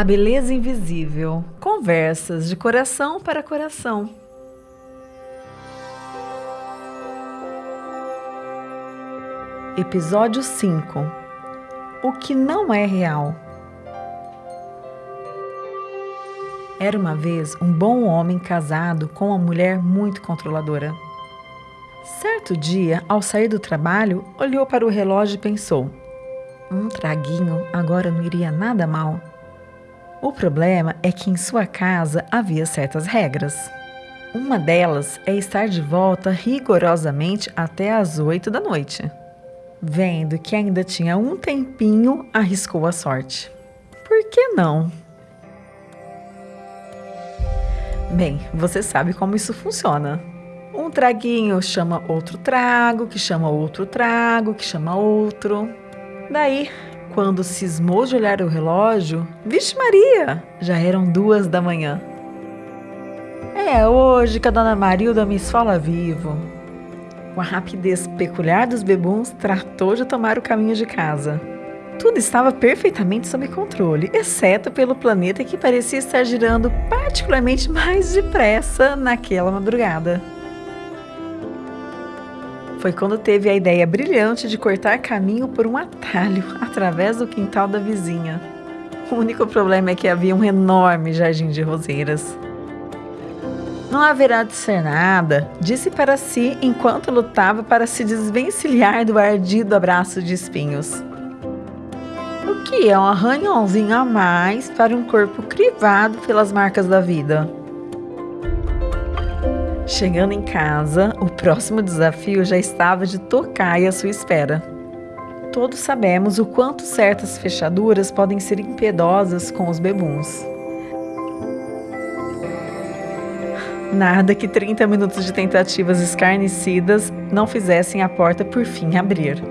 A beleza invisível. Conversas de coração para coração. Episódio 5 O que não é real. Era uma vez um bom homem casado com uma mulher muito controladora. Certo dia, ao sair do trabalho, olhou para o relógio e pensou: um traguinho agora não iria nada mal. O problema é que em sua casa havia certas regras. Uma delas é estar de volta rigorosamente até às oito da noite. Vendo que ainda tinha um tempinho, arriscou a sorte. Por que não? Bem, você sabe como isso funciona. Um traguinho chama outro trago, que chama outro trago, que chama outro. Daí, quando cismou de olhar o relógio, vixe Maria, já eram duas da manhã. É hoje que a dona Marilda me esfola vivo. Com a rapidez peculiar dos bebuns, tratou de tomar o caminho de casa. Tudo estava perfeitamente sob controle, exceto pelo planeta que parecia estar girando particularmente mais depressa naquela madrugada. Foi quando teve a ideia brilhante de cortar caminho por um atalho através do quintal da vizinha. O único problema é que havia um enorme jardim de roseiras. Não haverá de ser nada, disse para si enquanto lutava para se desvencilhar do ardido abraço de espinhos que é um arranhãozinho a mais para um corpo crivado pelas marcas da vida. Chegando em casa, o próximo desafio já estava de tocar e à sua espera. Todos sabemos o quanto certas fechaduras podem ser impedosas com os bebuns. Nada que 30 minutos de tentativas escarnecidas não fizessem a porta por fim abrir.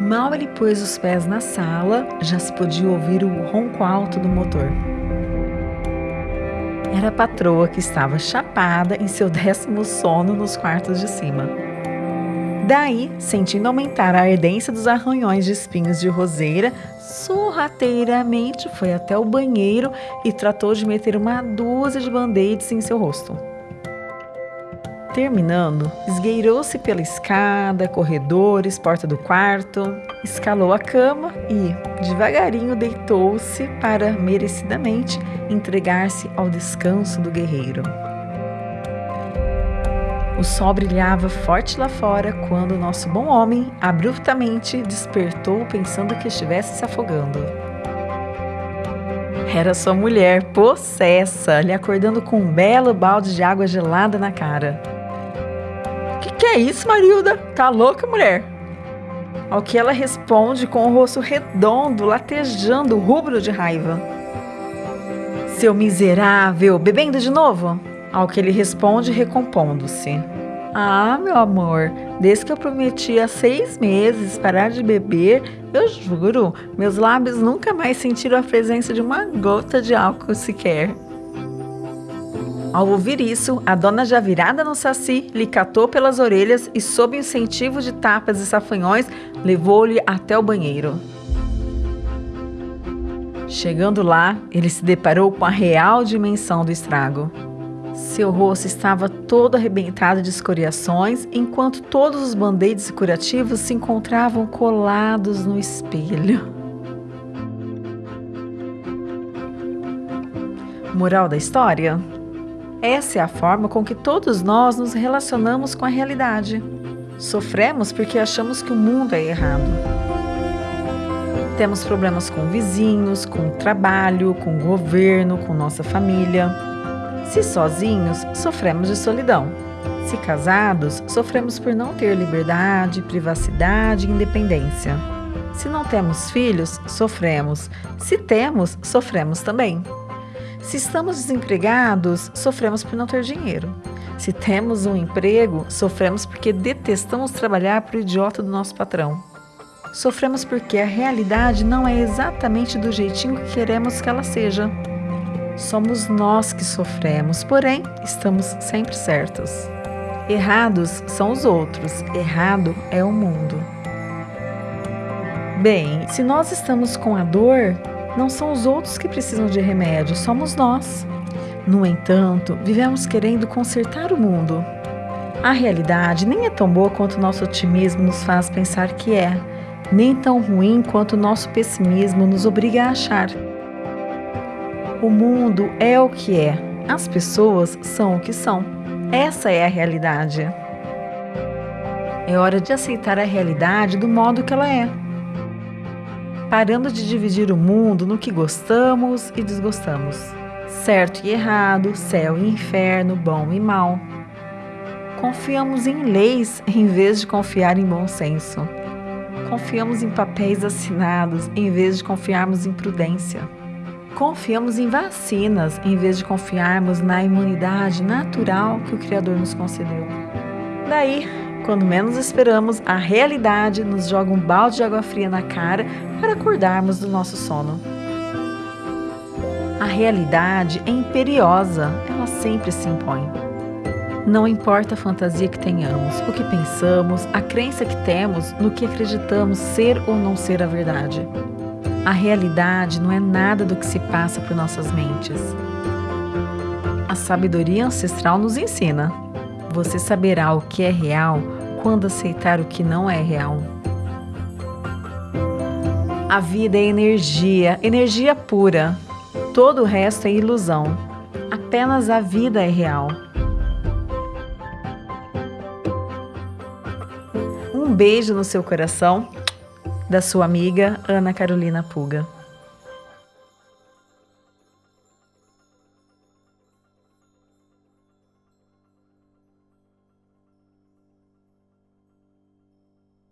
Mal ele pôs os pés na sala, já se podia ouvir o ronco alto do motor. Era a patroa que estava chapada em seu décimo sono nos quartos de cima. Daí, sentindo aumentar a ardência dos arranhões de espinhos de roseira, sorrateiramente foi até o banheiro e tratou de meter uma dúzia de band-aids em seu rosto. Terminando, esgueirou-se pela escada, corredores, porta do quarto, escalou a cama e, devagarinho, deitou-se para, merecidamente, entregar-se ao descanso do guerreiro. O sol brilhava forte lá fora quando o nosso bom homem abruptamente despertou pensando que estivesse se afogando. Era sua mulher, possessa, lhe acordando com um belo balde de água gelada na cara. Que é isso, Marilda? Tá louca, mulher? Ao que ela responde com o rosto redondo, latejando, rubro de raiva. Seu miserável, bebendo de novo? Ao que ele responde, recompondo-se. Ah, meu amor, desde que eu prometi há seis meses parar de beber, eu juro, meus lábios nunca mais sentiram a presença de uma gota de álcool sequer. Ao ouvir isso, a dona já virada no saci lhe catou pelas orelhas e, sob incentivo de tapas e safanhões, levou-lhe até o banheiro. Chegando lá, ele se deparou com a real dimensão do estrago. Seu rosto estava todo arrebentado de escoriações, enquanto todos os band-aids curativos se encontravam colados no espelho. Moral da história? Essa é a forma com que todos nós nos relacionamos com a realidade. Sofremos porque achamos que o mundo é errado. Temos problemas com vizinhos, com o trabalho, com o governo, com nossa família. Se sozinhos, sofremos de solidão. Se casados, sofremos por não ter liberdade, privacidade e independência. Se não temos filhos, sofremos. Se temos, sofremos também. Se estamos desempregados, sofremos por não ter dinheiro. Se temos um emprego, sofremos porque detestamos trabalhar para o idiota do nosso patrão. Sofremos porque a realidade não é exatamente do jeitinho que queremos que ela seja. Somos nós que sofremos, porém, estamos sempre certos. Errados são os outros, errado é o mundo. Bem, se nós estamos com a dor, Não são os outros que precisam de remédio, somos nós. No entanto, vivemos querendo consertar o mundo. A realidade nem é tão boa quanto nosso otimismo nos faz pensar que é, nem tão ruim quanto nosso pessimismo nos obriga a achar. O mundo é o que é, as pessoas são o que são. Essa é a realidade. É hora de aceitar a realidade do modo que ela é. Parando de dividir o mundo no que gostamos e desgostamos. Certo e errado, céu e inferno, bom e mal. Confiamos em leis em vez de confiar em bom senso. Confiamos em papéis assinados em vez de confiarmos em prudência. Confiamos em vacinas em vez de confiarmos na imunidade natural que o Criador nos concedeu. Daí, quando menos esperamos, a realidade nos joga um balde de água fria na cara para acordarmos do nosso sono. A realidade é imperiosa, ela sempre se impõe. Não importa a fantasia que tenhamos, o que pensamos, a crença que temos no que acreditamos ser ou não ser a verdade. A realidade não é nada do que se passa por nossas mentes. A sabedoria ancestral nos ensina você saberá o que é real quando aceitar o que não é real. A vida é energia, energia pura. Todo o resto é ilusão. Apenas a vida é real. Um beijo no seu coração, da sua amiga Ana Carolina Puga.